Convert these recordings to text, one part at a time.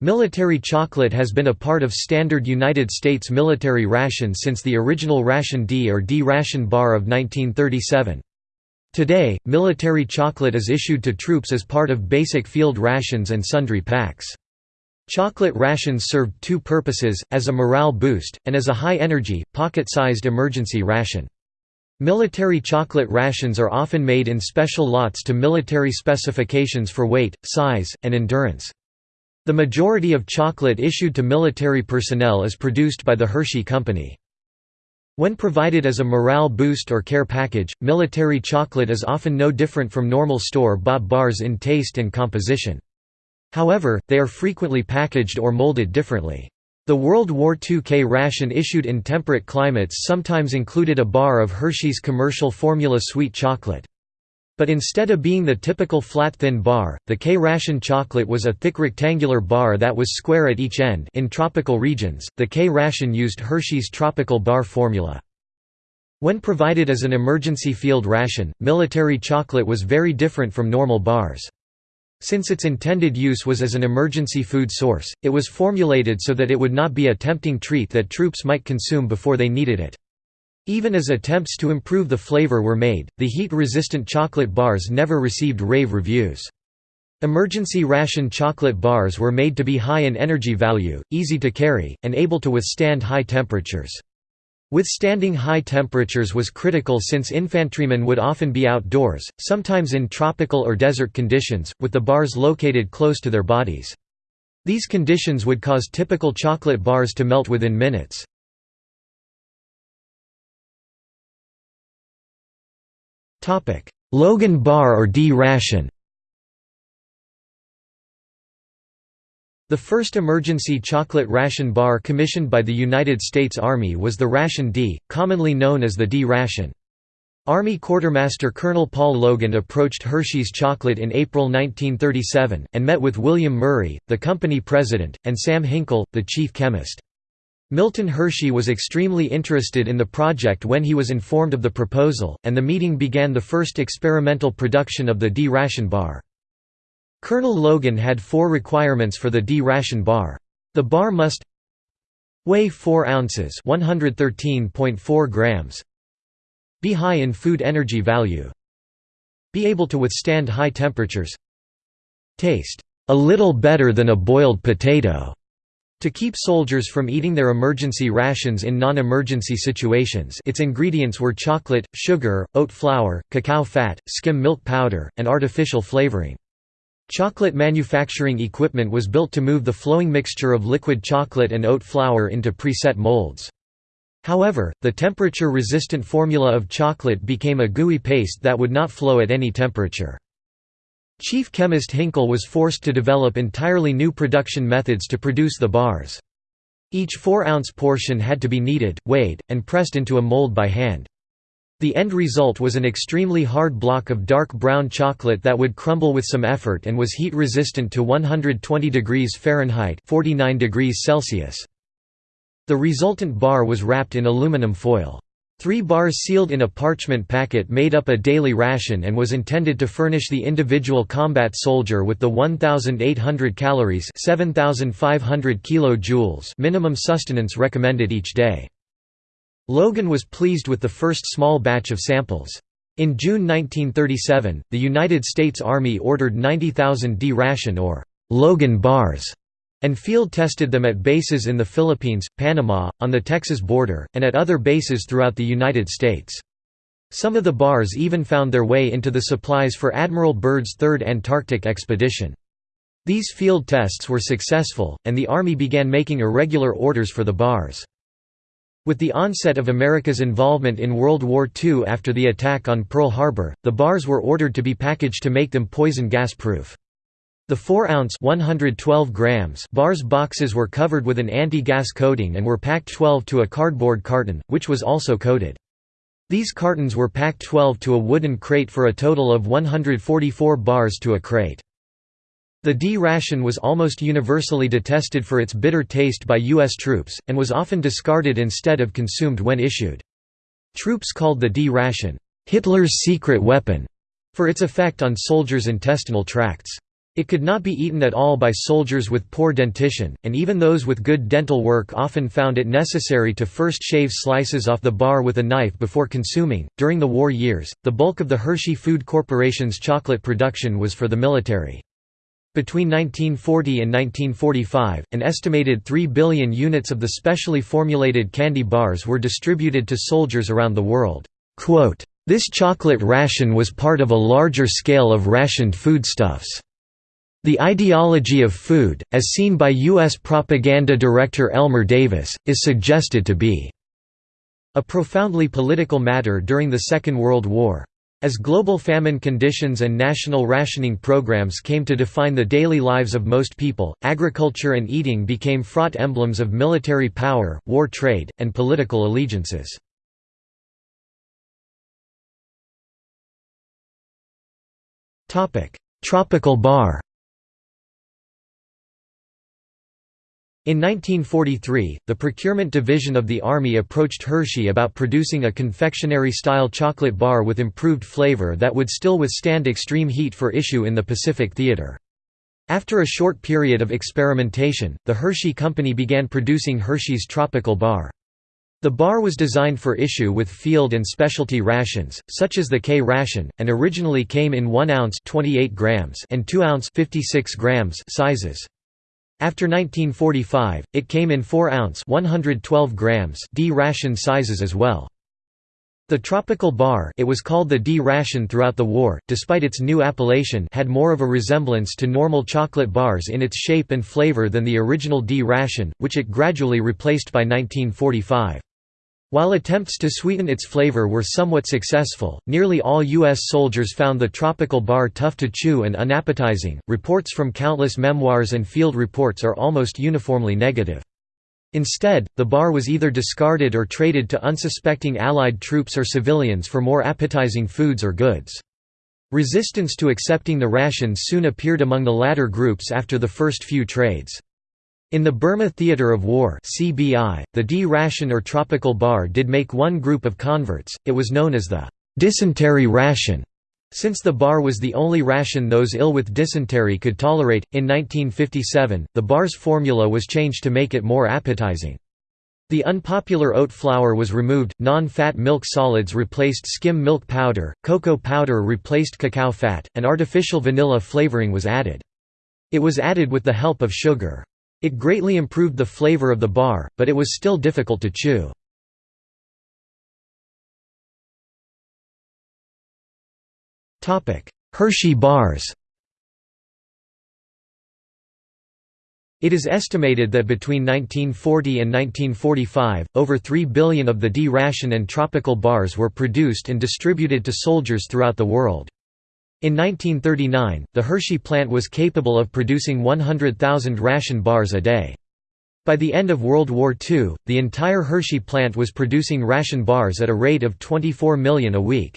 Military chocolate has been a part of standard United States military rations since the original Ration D or D ration bar of 1937. Today, military chocolate is issued to troops as part of basic field rations and sundry packs. Chocolate rations served two purposes, as a morale boost, and as a high-energy, pocket-sized emergency ration. Military chocolate rations are often made in special lots to military specifications for weight, size, and endurance. The majority of chocolate issued to military personnel is produced by the Hershey Company. When provided as a morale boost or care package, military chocolate is often no different from normal store-bought bars in taste and composition. However, they are frequently packaged or molded differently. The World War II K ration issued in temperate climates sometimes included a bar of Hershey's commercial formula sweet chocolate. But instead of being the typical flat thin bar, the K ration chocolate was a thick rectangular bar that was square at each end in tropical regions, the K ration used Hershey's tropical bar formula. When provided as an emergency field ration, military chocolate was very different from normal bars. Since its intended use was as an emergency food source, it was formulated so that it would not be a tempting treat that troops might consume before they needed it. Even as attempts to improve the flavor were made, the heat-resistant chocolate bars never received rave reviews. Emergency ration chocolate bars were made to be high in energy value, easy to carry, and able to withstand high temperatures. Withstanding high temperatures was critical since infantrymen would often be outdoors, sometimes in tropical or desert conditions, with the bars located close to their bodies. These conditions would cause typical chocolate bars to melt within minutes. Logan bar or D ration The first emergency chocolate ration bar commissioned by the United States Army was the Ration D, commonly known as the D ration. Army Quartermaster Colonel Paul Logan approached Hershey's Chocolate in April 1937, and met with William Murray, the company president, and Sam Hinkle, the chief chemist. Milton Hershey was extremely interested in the project when he was informed of the proposal, and the meeting began the first experimental production of the D ration bar. Colonel Logan had four requirements for the D-ration bar. The bar must weigh 4 ounces 113.4 grams, be high in food energy value, be able to withstand high temperatures, taste a little better than a boiled potato. To keep soldiers from eating their emergency rations in non-emergency situations its ingredients were chocolate, sugar, oat flour, cacao fat, skim milk powder, and artificial flavoring. Chocolate manufacturing equipment was built to move the flowing mixture of liquid chocolate and oat flour into preset molds. However, the temperature-resistant formula of chocolate became a gooey paste that would not flow at any temperature. Chief chemist Hinkle was forced to develop entirely new production methods to produce the bars. Each 4-ounce portion had to be kneaded, weighed, and pressed into a mold by hand. The end result was an extremely hard block of dark brown chocolate that would crumble with some effort and was heat resistant to 120 degrees Fahrenheit 49 degrees Celsius. The resultant bar was wrapped in aluminum foil. Three bars sealed in a parchment packet made up a daily ration and was intended to furnish the individual combat soldier with the 1,800 calories 7,500 kilojoules minimum sustenance recommended each day. Logan was pleased with the first small batch of samples. In June 1937, the United States Army ordered 90,000 D-ration or Logan bars and field-tested them at bases in the Philippines, Panama, on the Texas border, and at other bases throughout the United States. Some of the bars even found their way into the supplies for Admiral Byrd's Third Antarctic Expedition. These field tests were successful, and the Army began making irregular orders for the bars. With the onset of America's involvement in World War II after the attack on Pearl Harbor, the bars were ordered to be packaged to make them poison gas-proof. The 4-ounce bars boxes were covered with an anti-gas coating and were packed 12 to a cardboard carton, which was also coated. These cartons were packed 12 to a wooden crate for a total of 144 bars to a crate. The D-ration was almost universally detested for its bitter taste by U.S. troops, and was often discarded instead of consumed when issued. Troops called the D-ration, "'Hitler's secret weapon' for its effect on soldiers' intestinal tracts. It could not be eaten at all by soldiers with poor dentition, and even those with good dental work often found it necessary to first shave slices off the bar with a knife before consuming. During the war years, the bulk of the Hershey Food Corporation's chocolate production was for the military. Between 1940 and 1945, an estimated 3 billion units of the specially formulated candy bars were distributed to soldiers around the world. This chocolate ration was part of a larger scale of rationed foodstuffs. The ideology of food, as seen by U.S. propaganda director Elmer Davis, is suggested to be a profoundly political matter during the Second World War. As global famine conditions and national rationing programs came to define the daily lives of most people, agriculture and eating became fraught emblems of military power, war trade, and political allegiances. Tropical bar In 1943, the Procurement Division of the Army approached Hershey about producing a confectionery-style chocolate bar with improved flavor that would still withstand extreme heat for issue in the Pacific Theater. After a short period of experimentation, the Hershey Company began producing Hershey's Tropical Bar. The bar was designed for issue with field and specialty rations, such as the K ration, and originally came in 1 ounce 28 grams and 2 ounce 56 grams sizes. After 1945, it came in 4-ounce D ration sizes as well. The Tropical Bar it was called the D ration throughout the war, despite its new appellation had more of a resemblance to normal chocolate bars in its shape and flavor than the original D ration, which it gradually replaced by 1945. While attempts to sweeten its flavor were somewhat successful, nearly all U.S. soldiers found the tropical bar tough to chew and unappetizing. Reports from countless memoirs and field reports are almost uniformly negative. Instead, the bar was either discarded or traded to unsuspecting Allied troops or civilians for more appetizing foods or goods. Resistance to accepting the rations soon appeared among the latter groups after the first few trades. In the Burma Theatre of War (CBI), the D ration or tropical bar did make one group of converts. It was known as the dysentery ration. Since the bar was the only ration those ill with dysentery could tolerate, in 1957, the bar's formula was changed to make it more appetizing. The unpopular oat flour was removed, non-fat milk solids replaced skim milk powder, cocoa powder replaced cacao fat, and artificial vanilla flavoring was added. It was added with the help of sugar. It greatly improved the flavor of the bar, but it was still difficult to chew. Hershey bars It is estimated that between 1940 and 1945, over 3 billion of the D ration and tropical bars were produced and distributed to soldiers throughout the world. In 1939, the Hershey plant was capable of producing 100,000 ration bars a day. By the end of World War II, the entire Hershey plant was producing ration bars at a rate of 24 million a week.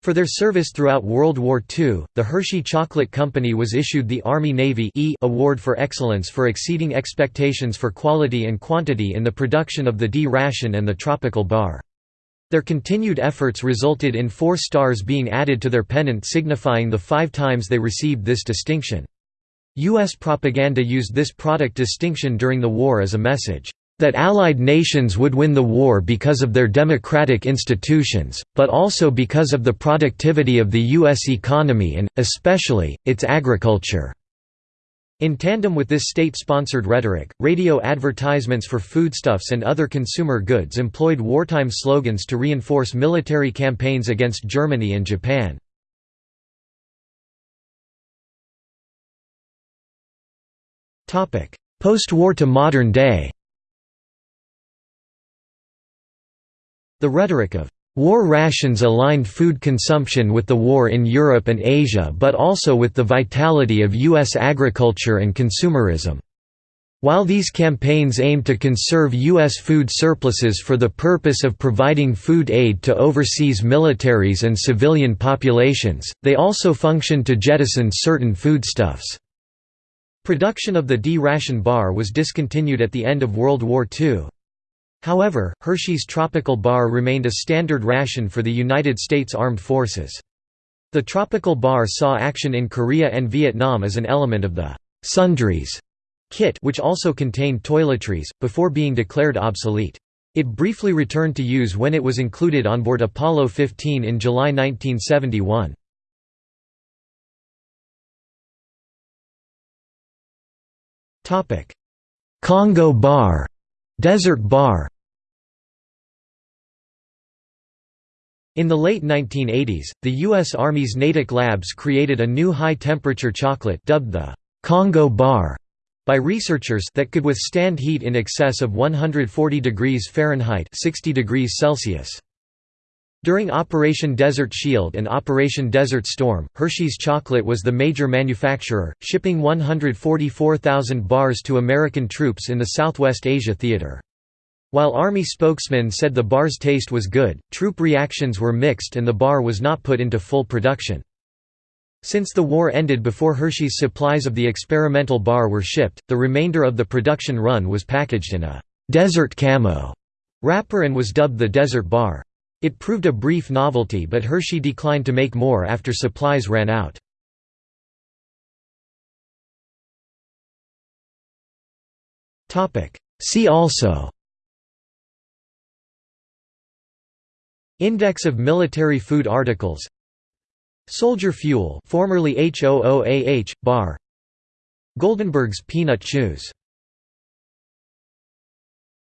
For their service throughout World War II, the Hershey Chocolate Company was issued the Army-Navy e Award for Excellence for exceeding expectations for quality and quantity in the production of the D ration and the tropical bar. Their continued efforts resulted in four stars being added to their pennant signifying the five times they received this distinction. U.S. propaganda used this product distinction during the war as a message, "...that Allied nations would win the war because of their democratic institutions, but also because of the productivity of the U.S. economy and, especially, its agriculture." In tandem with this state-sponsored rhetoric, radio advertisements for foodstuffs and other consumer goods employed wartime slogans to reinforce military campaigns against Germany and Japan. Post-war to modern day The rhetoric of War rations aligned food consumption with the war in Europe and Asia but also with the vitality of U.S. agriculture and consumerism. While these campaigns aimed to conserve U.S. food surpluses for the purpose of providing food aid to overseas militaries and civilian populations, they also functioned to jettison certain foodstuffs. Production of the D-ration bar was discontinued at the end of World War II. However, Hershey's Tropical Bar remained a standard ration for the United States Armed Forces. The tropical bar saw action in Korea and Vietnam as an element of the «sundries» kit which also contained toiletries, before being declared obsolete. It briefly returned to use when it was included on board Apollo 15 in July 1971. Congo bar Desert bar In the late 1980s, the U.S. Army's Natick Labs created a new high-temperature chocolate dubbed the Congo bar by researchers that could withstand heat in excess of 140 degrees Fahrenheit 60 degrees Celsius. During Operation Desert Shield and Operation Desert Storm, Hershey's Chocolate was the major manufacturer, shipping 144,000 bars to American troops in the Southwest Asia Theater. While Army spokesmen said the bar's taste was good, troop reactions were mixed and the bar was not put into full production. Since the war ended before Hershey's supplies of the experimental bar were shipped, the remainder of the production run was packaged in a «desert camo» wrapper and was dubbed the Desert Bar. It proved a brief novelty but Hershey declined to make more after supplies ran out. See also Index of military food articles. Soldier fuel formerly HOOAH, bar. Goldenberg's peanut chews